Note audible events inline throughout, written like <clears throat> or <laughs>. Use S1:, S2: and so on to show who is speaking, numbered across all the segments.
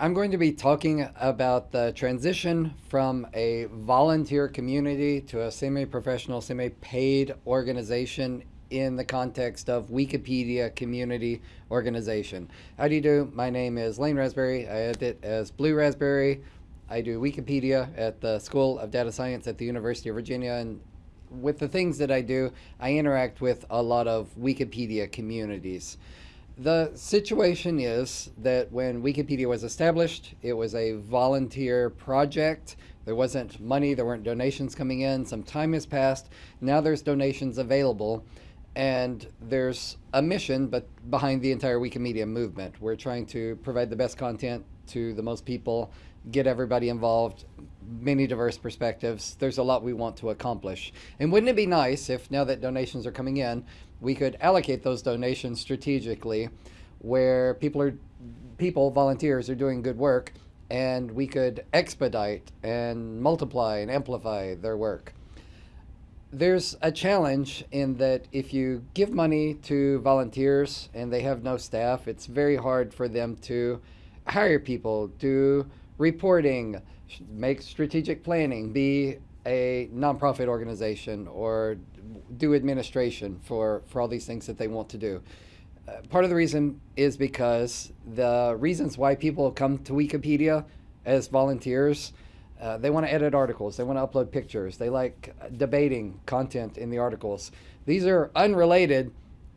S1: I'm going to be talking about the transition from a volunteer community to a semi-professional, semi-paid organization in the context of Wikipedia community organization. How do you do? My name is Lane Rasberry. I edit as Bluerasberry. I do Wikipedia at the School of Data Science at the University of Virginia. And with the things that I do, I interact with a lot of Wikipedia communities. The situation is that when Wikipedia was established, it was a volunteer project. There wasn't money, there weren't donations coming in. Some time has passed. Now there's donations available. And there's a mission but behind the entire Wikimedia movement. We're trying to provide the best content to the most people, get everybody involved, many diverse perspectives. There's a lot we want to accomplish. And wouldn't it be nice if now that donations are coming in, we could allocate those donations strategically where people are people volunteers are doing good work and we could expedite and multiply and amplify their work there's a challenge in that if you give money to volunteers and they have no staff it's very hard for them to hire people do reporting make strategic planning be a nonprofit organization or do administration for, for all these things that they want to do. Uh, part of the reason is because the reasons why people come to Wikipedia as volunteers, uh, they want to edit articles, they want to upload pictures, they like debating content in the articles. These are unrelated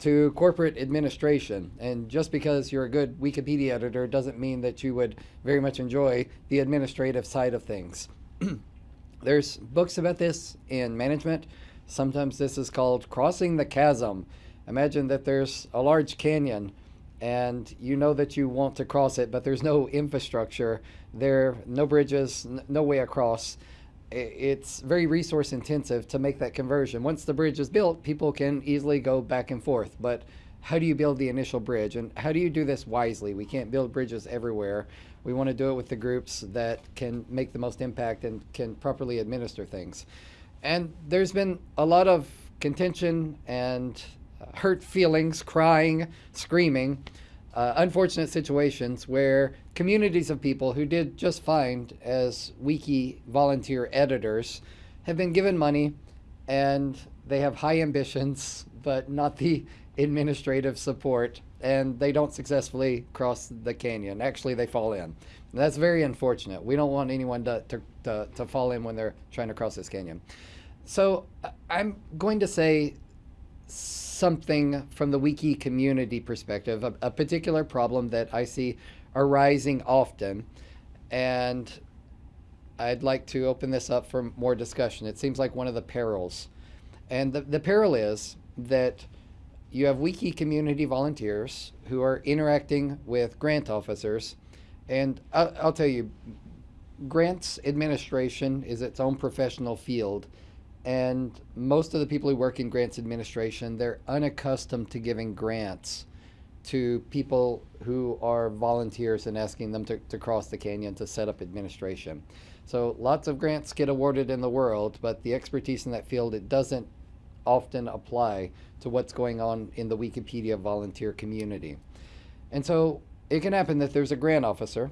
S1: to corporate administration. And just because you're a good Wikipedia editor doesn't mean that you would very much enjoy the administrative side of things. <clears throat> There's books about this in management. Sometimes this is called crossing the chasm. Imagine that there's a large canyon and you know that you want to cross it, but there's no infrastructure there, no bridges, no way across. It's very resource intensive to make that conversion. Once the bridge is built, people can easily go back and forth. But how do you build the initial bridge? And how do you do this wisely? We can't build bridges everywhere. We want to do it with the groups that can make the most impact and can properly administer things. And there's been a lot of contention and hurt feelings, crying, screaming, uh, unfortunate situations where communities of people who did just fine as wiki volunteer editors have been given money and they have high ambitions, but not the <laughs> administrative support, and they don't successfully cross the canyon. Actually, they fall in. That's very unfortunate. We don't want anyone to, to, to, to fall in when they're trying to cross this canyon. So I'm going to say something from the wiki community perspective, a, a, particular problem that I see arising often. And I'd like to open this up for more discussion. It seems like one of the perils. And the, the peril is that you have wiki community volunteers who are interacting with grant officers. And I'll, I'll tell you, grants administration is its own professional field and most of the people who work in grants administration, they're unaccustomed to giving grants to people who are volunteers and asking them to, to cross the canyon to set up administration. So lots of grants get awarded in the world, but the expertise in that field, it doesn't often apply to what's going on in the Wikipedia volunteer community. And so it can happen that there's a grant officer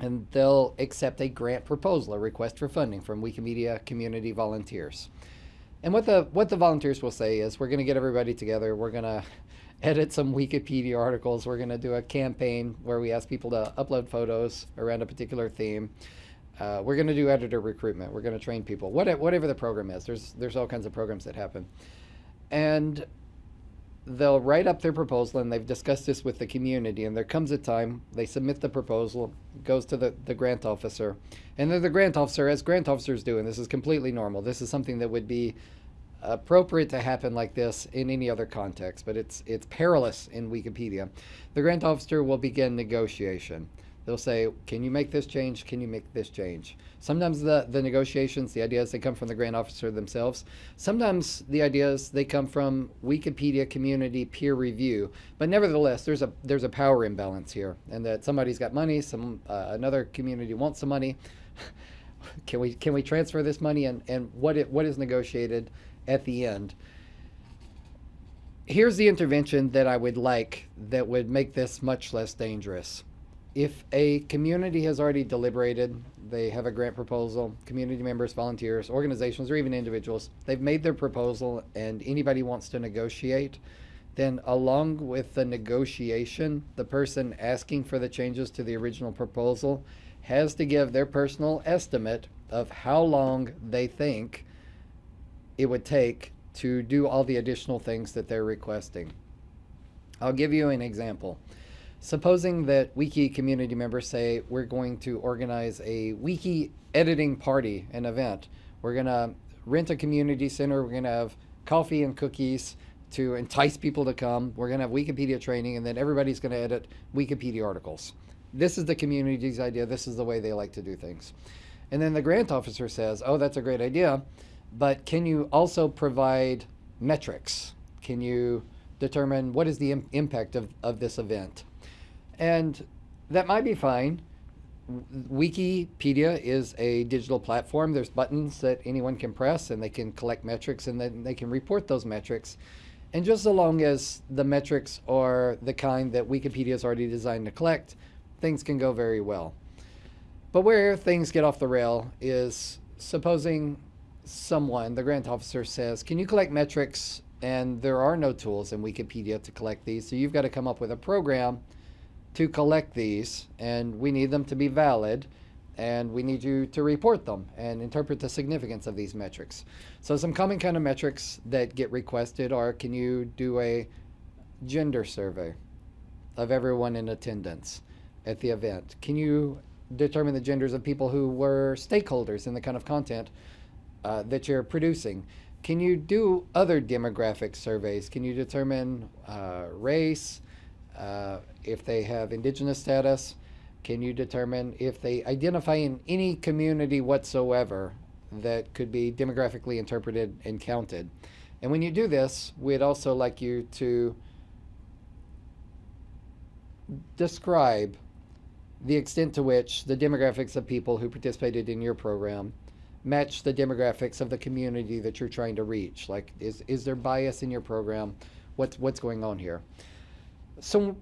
S1: and they'll accept a grant proposal, a request for funding from Wikimedia community volunteers. And what the what the volunteers will say is, we're going to get everybody together. We're going <laughs> to edit some Wikipedia articles. We're going to do a campaign where we ask people to upload photos around a particular theme. Uh, we're going to do editor recruitment. We're going to train people. What, whatever the program is, there's there's all kinds of programs that happen, and they'll write up their proposal and they've discussed this with the community and there comes a time they submit the proposal goes to the, the grant officer and then the grant officer as grant officers do and this is completely normal this is something that would be appropriate to happen like this in any other context but it's it's perilous in wikipedia the grant officer will begin negotiation They'll say, can you make this change? Can you make this change? Sometimes the, the negotiations, the ideas, they come from the grant officer themselves. Sometimes the ideas, they come from Wikipedia community peer review. But nevertheless, there's a, there's a power imbalance here and that somebody's got money, some uh, another community wants some money. <laughs> can we can we transfer this money and, and what it, what is negotiated at the end? Here's the intervention that I would like that would make this much less dangerous if a community has already deliberated, they have a grant proposal, community members, volunteers, organizations, or even individuals, they've made their proposal and anybody wants to negotiate, then along with the negotiation, the person asking for the changes to the original proposal has to give their personal estimate of how long they think it would take to do all the additional things that they're requesting. I'll give you an example. Supposing that wiki community members say we're going to organize a wiki editing party, an event. We're going to rent a community center. We're going to have coffee and cookies to entice people to come. We're going to have Wikipedia training, and then everybody's going to edit Wikipedia articles. This is the community's idea. This is the way they like to do things. And then the grant officer says, oh, that's a great idea, but can you also provide metrics? Can you determine what is the Im impact of, of this event? And that might be fine. Wikipedia is a digital platform. There's buttons that anyone can press and they can collect metrics and then they can report those metrics. And just so long as the metrics are the kind that Wikipedia is already designed to collect, things can go very well. But where things get off the rail is supposing someone, the grant officer says, can you collect metrics? And there are no tools in Wikipedia to collect these. So you've got to come up with a program to collect these, and we need them to be valid, and we need you to report them and interpret the significance of these metrics. So some common kind of metrics that get requested are, can you do a gender survey of everyone in attendance at the event? Can you determine the genders of people who were stakeholders in the kind of content uh, that you're producing? Can you do other demographic surveys? Can you determine uh, race, uh, if they have indigenous status? Can you determine if they identify in any community whatsoever that could be demographically interpreted and counted? And when you do this, we'd also like you to describe the extent to which the demographics of people who participated in your program match the demographics of the community that you're trying to reach. Like, is, is there bias in your program? What's, what's going on here? So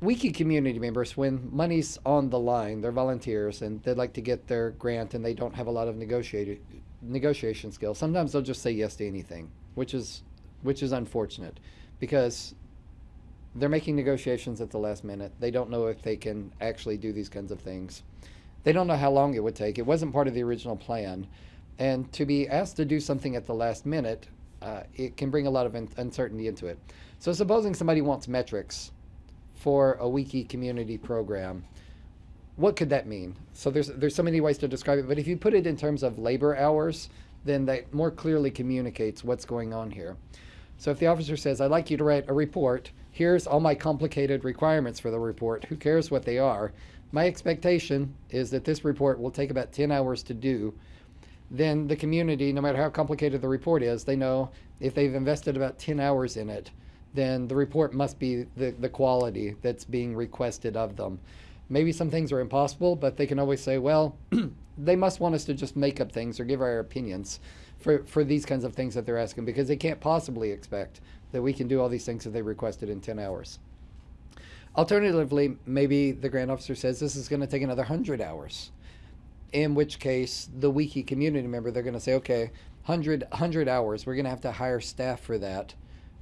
S1: wiki community members when money's on the line they're volunteers and they'd like to get their grant and they don't have a lot of negotiated negotiation skills. Sometimes they'll just say yes to anything which is which is unfortunate because they're making negotiations at the last minute. They don't know if they can actually do these kinds of things. They don't know how long it would take. It wasn't part of the original plan. And to be asked to do something at the last minute uh, it can bring a lot of uncertainty into it so supposing somebody wants metrics for a wiki community program, what could that mean? So there's there's so many ways to describe it, but if you put it in terms of labor hours, then that more clearly communicates what's going on here. So if the officer says, I'd like you to write a report, here's all my complicated requirements for the report, who cares what they are? My expectation is that this report will take about 10 hours to do. Then the community, no matter how complicated the report is, they know if they've invested about 10 hours in it, then the report must be the, the quality that's being requested of them. Maybe some things are impossible, but they can always say, well, <clears throat> they must want us to just make up things or give our opinions for, for these kinds of things that they're asking because they can't possibly expect that we can do all these things that they requested in 10 hours. Alternatively, maybe the grant officer says this is going to take another 100 hours, in which case the wiki community member, they're going to say, okay, 100, 100 hours, we're going to have to hire staff for that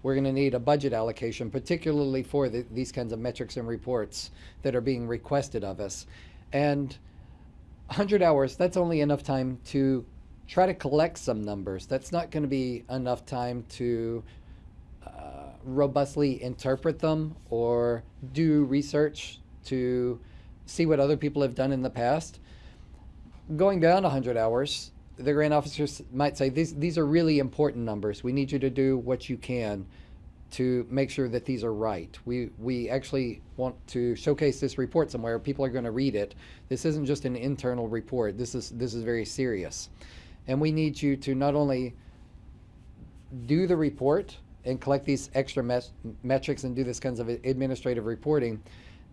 S1: we're going to need a budget allocation, particularly for the, these kinds of metrics and reports that are being requested of us. And 100 hours, that's only enough time to try to collect some numbers. That's not going to be enough time to uh, robustly interpret them or do research to see what other people have done in the past. Going beyond 100 hours, the grant officers might say these these are really important numbers. We need you to do what you can to make sure that these are right. We we actually want to showcase this report somewhere. People are going to read it. This isn't just an internal report. This is this is very serious, and we need you to not only do the report and collect these extra met metrics and do this kinds of administrative reporting,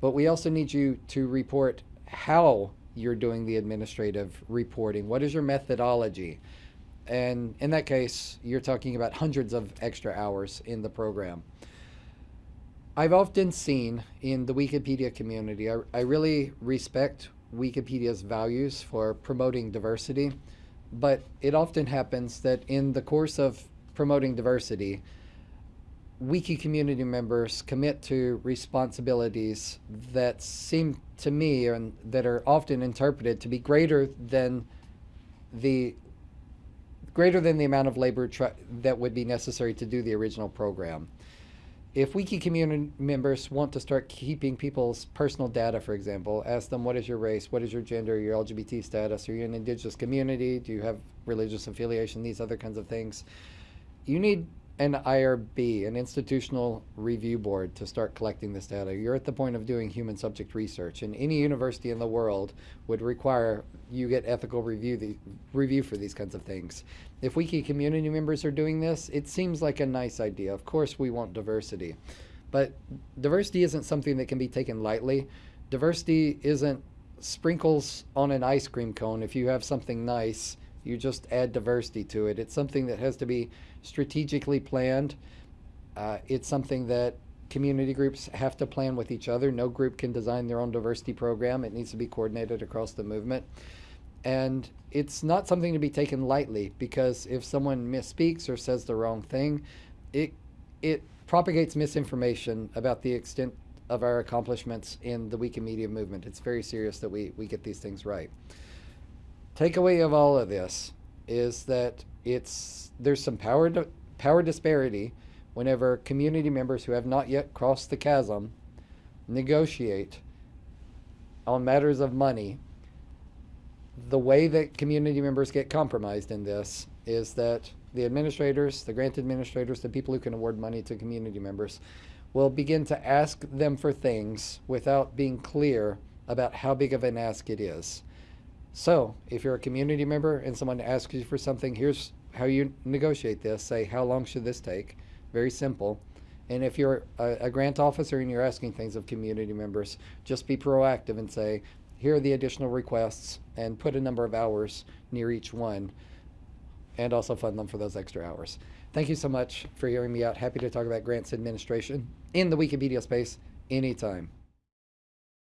S1: but we also need you to report how you're doing the administrative reporting? What is your methodology? And in that case, you're talking about hundreds of extra hours in the program. I've often seen in the Wikipedia community, I, I really respect Wikipedia's values for promoting diversity, but it often happens that in the course of promoting diversity, wiki community members commit to responsibilities that seem to me and that are often interpreted to be greater than the greater than the amount of labor that would be necessary to do the original program. If wiki community members want to start keeping people's personal data, for example, ask them what is your race, what is your gender, your LGBT status, are you an indigenous community, do you have religious affiliation, these other kinds of things, you need an IRB, an institutional review board, to start collecting this data. You're at the point of doing human subject research, and any university in the world would require you get ethical review the, review for these kinds of things. If wiki community members are doing this, it seems like a nice idea. Of course, we want diversity, but diversity isn't something that can be taken lightly. Diversity isn't sprinkles on an ice cream cone. If you have something nice, you just add diversity to it. It's something that has to be strategically planned. Uh, it's something that community groups have to plan with each other. No group can design their own diversity program. It needs to be coordinated across the movement. And it's not something to be taken lightly because if someone misspeaks or says the wrong thing, it it propagates misinformation about the extent of our accomplishments in the Wikimedia movement. It's very serious that we, we get these things right. Takeaway of all of this is that it's there's some power power disparity whenever community members who have not yet crossed the chasm negotiate on matters of money. The way that community members get compromised in this is that the administrators, the grant administrators, the people who can award money to community members will begin to ask them for things without being clear about how big of an ask it is. So if you're a community member and someone asks you for something, here's how you negotiate this. Say, how long should this take? Very simple. And if you're a, a, grant officer and you're asking things of community members, just be proactive and say, here are the additional requests and put a number of hours near each one and also fund them for those extra hours. Thank you so much for hearing me out. Happy to talk about grants administration in the Wikipedia space anytime.